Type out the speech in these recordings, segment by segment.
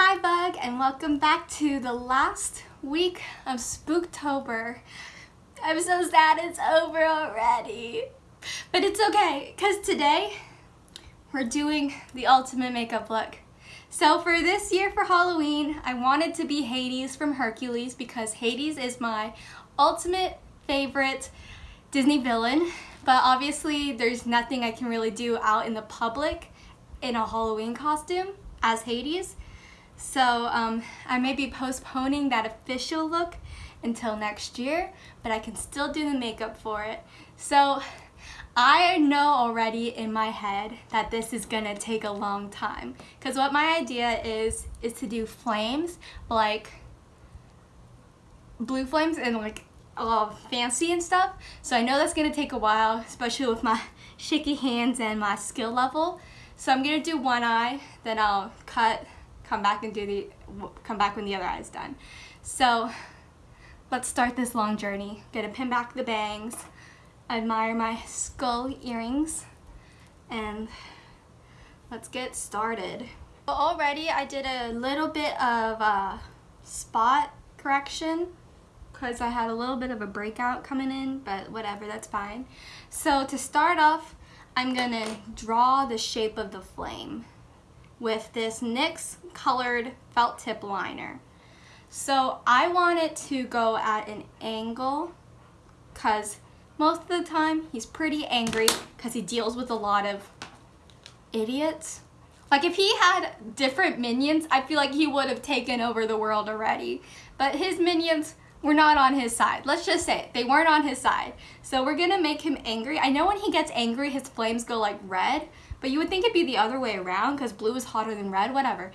Hi Bug and welcome back to the last week of Spooktober. I'm so sad it's over already. But it's okay because today we're doing the ultimate makeup look. So for this year for Halloween, I wanted to be Hades from Hercules because Hades is my ultimate favorite Disney villain. But obviously there's nothing I can really do out in the public in a Halloween costume as Hades. So um, I may be postponing that official look until next year, but I can still do the makeup for it. So I know already in my head that this is gonna take a long time because what my idea is is to do flames like blue flames and like all fancy and stuff so I know that's gonna take a while especially with my shaky hands and my skill level so I'm gonna do one eye then I'll cut come back and do the come back when the other eye is done. So let's start this long journey. Gonna pin back the bangs. Admire my skull earrings. And let's get started. Already I did a little bit of a spot correction because I had a little bit of a breakout coming in, but whatever, that's fine. So to start off, I'm gonna draw the shape of the flame with this NYX colored felt tip liner. So I want it to go at an angle because most of the time, he's pretty angry because he deals with a lot of idiots. Like if he had different minions, I feel like he would have taken over the world already. But his minions were not on his side. Let's just say it. They weren't on his side. So we're going to make him angry. I know when he gets angry, his flames go like red. But you would think it'd be the other way around because blue is hotter than red, whatever.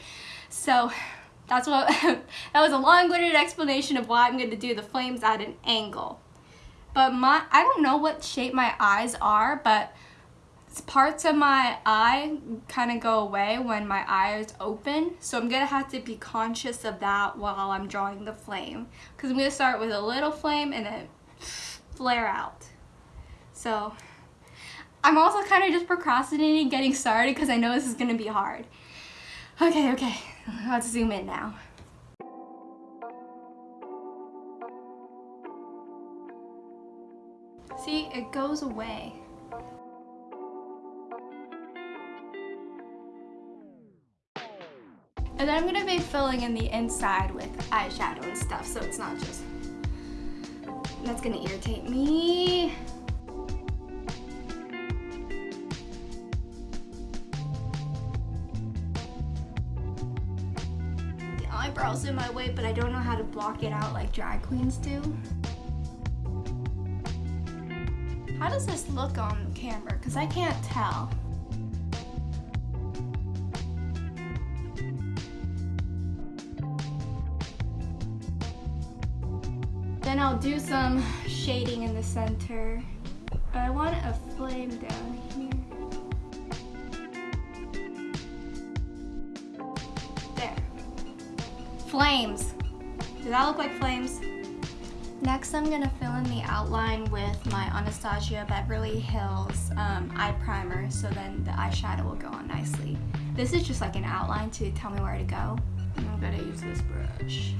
So that's what, that was a long-winded explanation of why I'm going to do the flames at an angle. But my, I don't know what shape my eyes are, but parts of my eye kind of go away when my eye is open. So I'm gonna have to be conscious of that while I'm drawing the flame. Cause I'm gonna start with a little flame and then flare out. So I'm also kind of just procrastinating getting started because I know this is gonna be hard. Okay, okay, let's zoom in now. See, it goes away. And then I'm going to be filling in the inside with eyeshadow and stuff, so it's not just... That's going to irritate me. In my way, but I don't know how to block it out like drag queens do. How does this look on camera? Because I can't tell. Then I'll do some shading in the center. I want a flame down here. Flames. Does that look like flames? Next, I'm gonna fill in the outline with my Anastasia Beverly Hills um, eye primer so then the eyeshadow will go on nicely. This is just like an outline to tell me where to go. I'm gonna use this brush.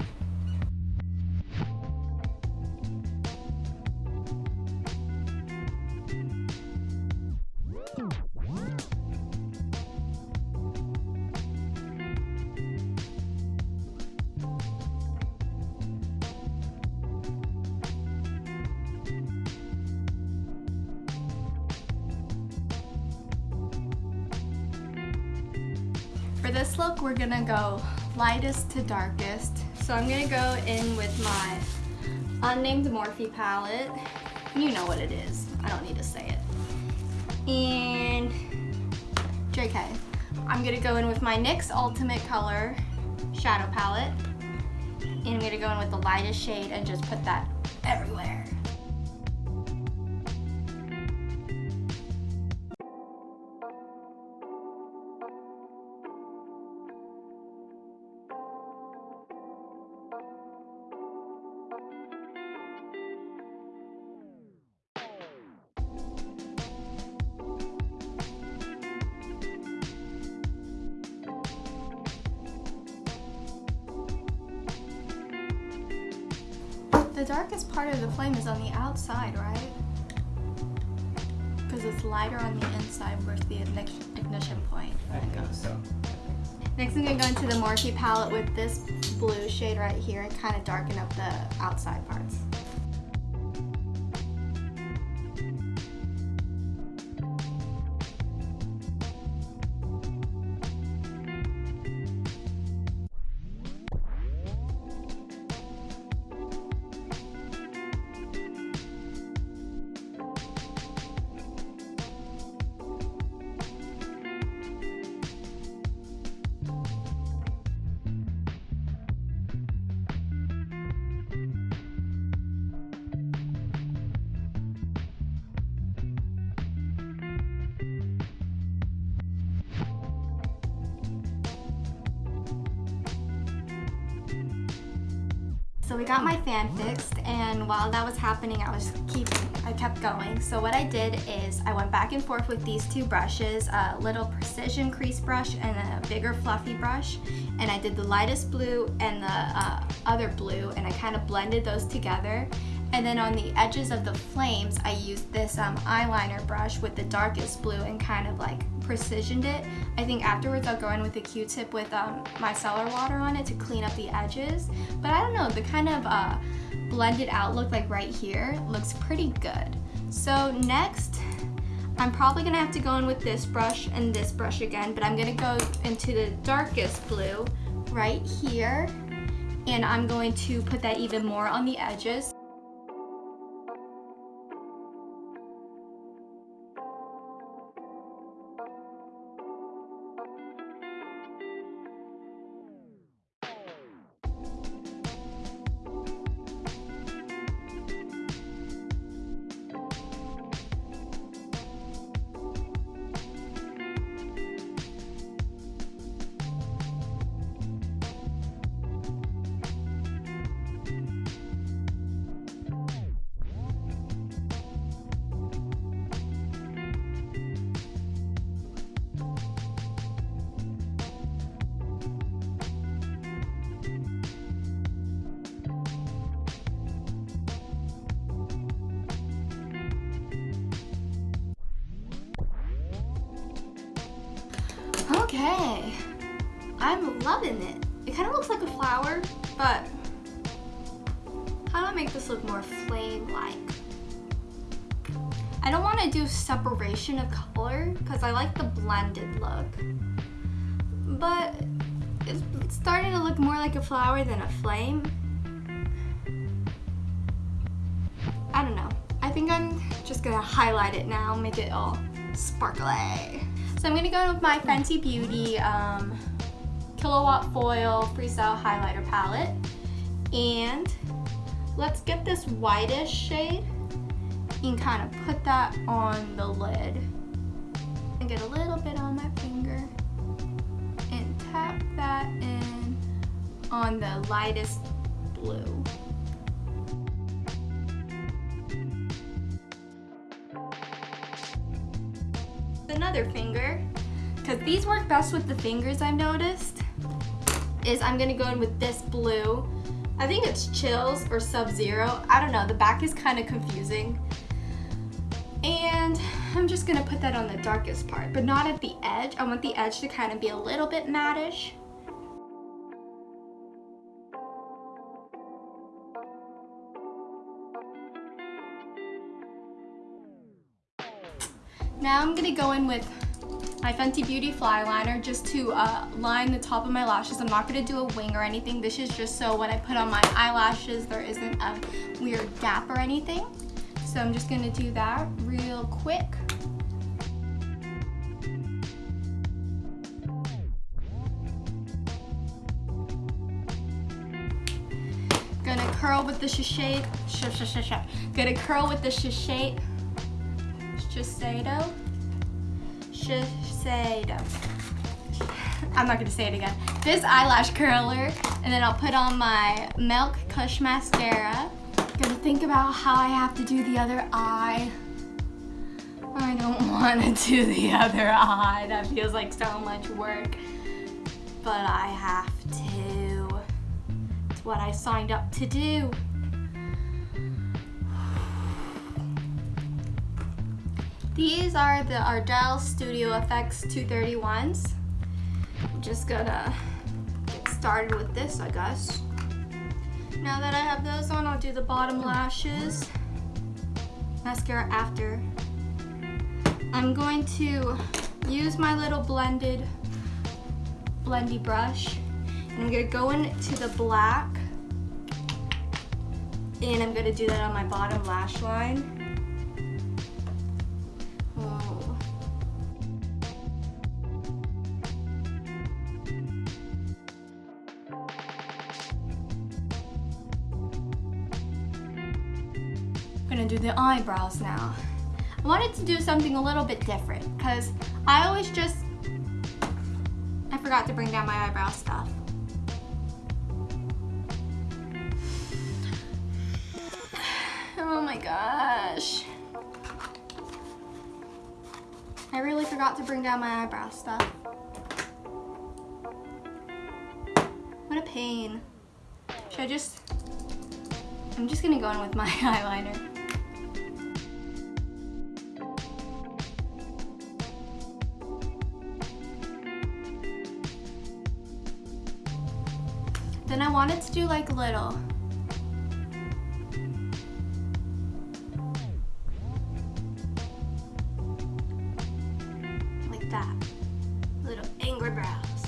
For this look, we're gonna go lightest to darkest. So I'm gonna go in with my unnamed Morphe palette. You know what it is. I don't need to say it. And JK. I'm gonna go in with my NYX Ultimate Color shadow palette. And I'm gonna go in with the lightest shade and just put that everywhere. The darkest part of the flame is on the outside, right? Because it's lighter on the inside where's the ignition point. I think so. Next I'm going to go into the Morphe palette with this blue shade right here and kind of darken up the outside parts. So we got my fan fixed and while that was happening I was keeping, I kept going. So what I did is I went back and forth with these two brushes, a little precision crease brush and a bigger fluffy brush. And I did the lightest blue and the uh, other blue and I kind of blended those together. And then on the edges of the flames, I used this um, eyeliner brush with the darkest blue and kind of like precisioned it. I think afterwards I'll go in with a Q-tip with um, micellar water on it to clean up the edges. But I don't know, the kind of uh, blended out look like right here looks pretty good. So next, I'm probably gonna have to go in with this brush and this brush again, but I'm gonna go into the darkest blue right here. And I'm going to put that even more on the edges. Okay, I'm loving it. It kind of looks like a flower, but how do I make this look more flame-like? I don't want to do separation of color because I like the blended look, but it's starting to look more like a flower than a flame. I don't know. I think I'm just gonna highlight it now, make it all sparkly. So I'm gonna go with my Fenty Beauty um, Killawatt Foil Freestyle Highlighter Palette. And let's get this whitish shade and kind of put that on the lid. And get a little bit on my finger and tap that in on the lightest blue. another finger, because these work best with the fingers I've noticed, is I'm gonna go in with this blue. I think it's Chills or Sub-Zero. I don't know, the back is kind of confusing. And I'm just gonna put that on the darkest part, but not at the edge. I want the edge to kind of be a little bit mattish. Now I'm gonna go in with my Fenty Beauty Fly Liner just to uh, line the top of my lashes. I'm not gonna do a wing or anything. This is just so when I put on my eyelashes, there isn't a weird gap or anything. So I'm just gonna do that real quick. Gonna curl with the Shiseido, sh sh sh sh gonna curl with the Shiseido Shiseido. Shiseido. I'm not gonna say it again. This eyelash curler, and then I'll put on my Milk Kush Mascara. Gonna think about how I have to do the other eye. I don't wanna do the other eye. That feels like so much work. But I have to. It's what I signed up to do. These are the Ardell Studio FX 231s. I'm just gonna get started with this, I guess. Now that I have those on, I'll do the bottom lashes. Mascara after. I'm going to use my little blended blendy brush. And I'm gonna go into the black. And I'm gonna do that on my bottom lash line. Eyebrows now. I wanted to do something a little bit different because I always just, I forgot to bring down my eyebrow stuff. Oh my gosh. I really forgot to bring down my eyebrow stuff. What a pain. Should I just, I'm just gonna go in with my eyeliner. Wanted to do like little. Like that. Little angry brows.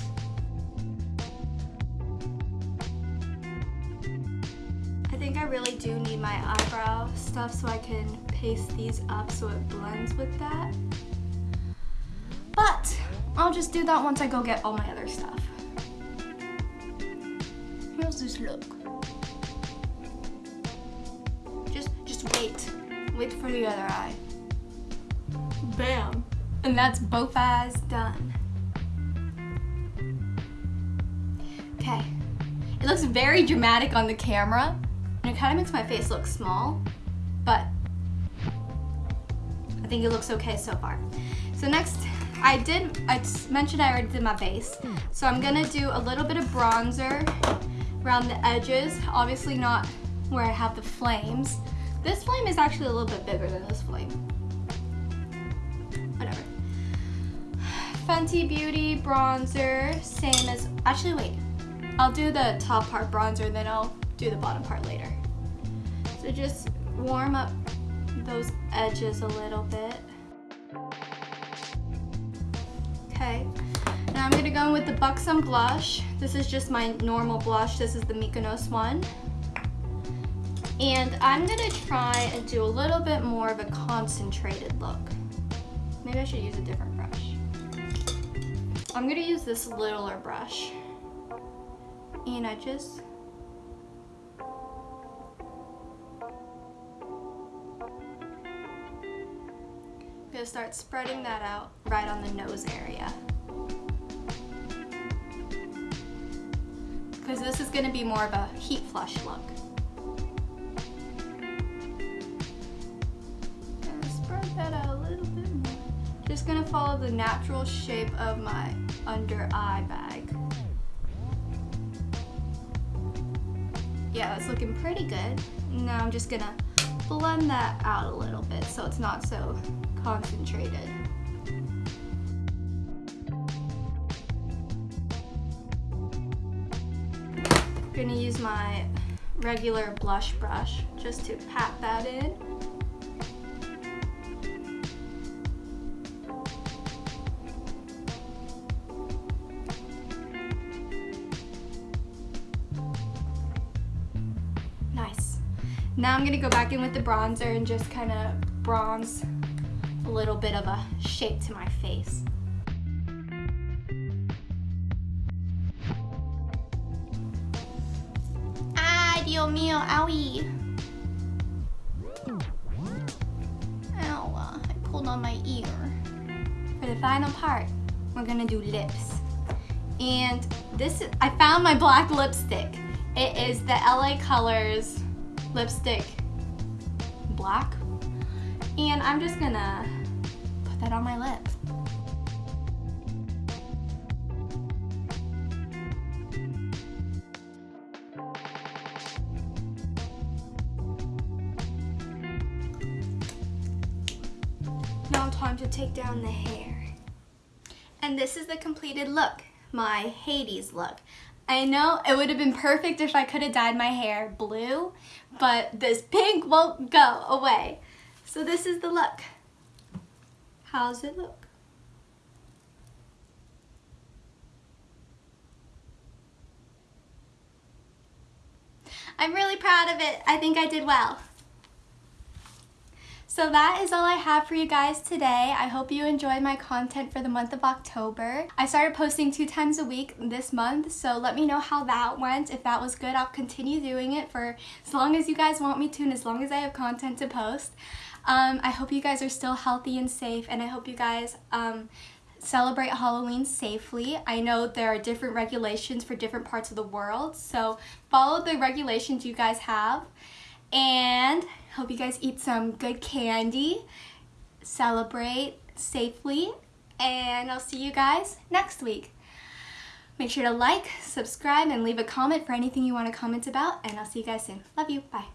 I think I really do need my eyebrow stuff so I can paste these up so it blends with that. But I'll just do that once I go get all my other stuff. This look? Just, just wait. Wait for the other eye. Bam. And that's both eyes done. Okay. It looks very dramatic on the camera. And it kind of makes my face look small. But I think it looks okay so far. So next, I did, I mentioned I already did my base. So I'm gonna do a little bit of bronzer around the edges. Obviously not where I have the flames. This flame is actually a little bit bigger than this flame. Whatever. Fenty Beauty bronzer, same as, actually wait. I'll do the top part bronzer, then I'll do the bottom part later. So just warm up those edges a little bit. Okay, now I'm gonna go in with the Buxom blush. This is just my normal blush. This is the Mykonos one. And I'm gonna try and do a little bit more of a concentrated look. Maybe I should use a different brush. I'm gonna use this littler brush. And I just gonna start spreading that out right on the nose area. This is gonna be more of a heat flush look. Spread that out a little bit more. Just gonna follow the natural shape of my under eye bag. Yeah, that's looking pretty good. Now I'm just gonna blend that out a little bit so it's not so concentrated. Gonna use my regular blush brush just to pat that in. Nice. Now I'm gonna go back in with the bronzer and just kind of bronze a little bit of a shape to my face. Mío, owie. Ow, uh, I pulled on my ear. For the final part, we're gonna do lips. And this, is, I found my black lipstick. It is the LA Colors lipstick black. And I'm just gonna put that on my lips. Take down the hair. And this is the completed look, my Hades look. I know it would have been perfect if I could have dyed my hair blue, but this pink won't go away. So this is the look. How's it look? I'm really proud of it. I think I did well. So that is all I have for you guys today. I hope you enjoyed my content for the month of October. I started posting two times a week this month, so let me know how that went. If that was good, I'll continue doing it for as long as you guys want me to and as long as I have content to post. Um, I hope you guys are still healthy and safe, and I hope you guys um, celebrate Halloween safely. I know there are different regulations for different parts of the world, so follow the regulations you guys have. And hope you guys eat some good candy, celebrate safely, and I'll see you guys next week. Make sure to like, subscribe, and leave a comment for anything you want to comment about, and I'll see you guys soon. Love you. Bye.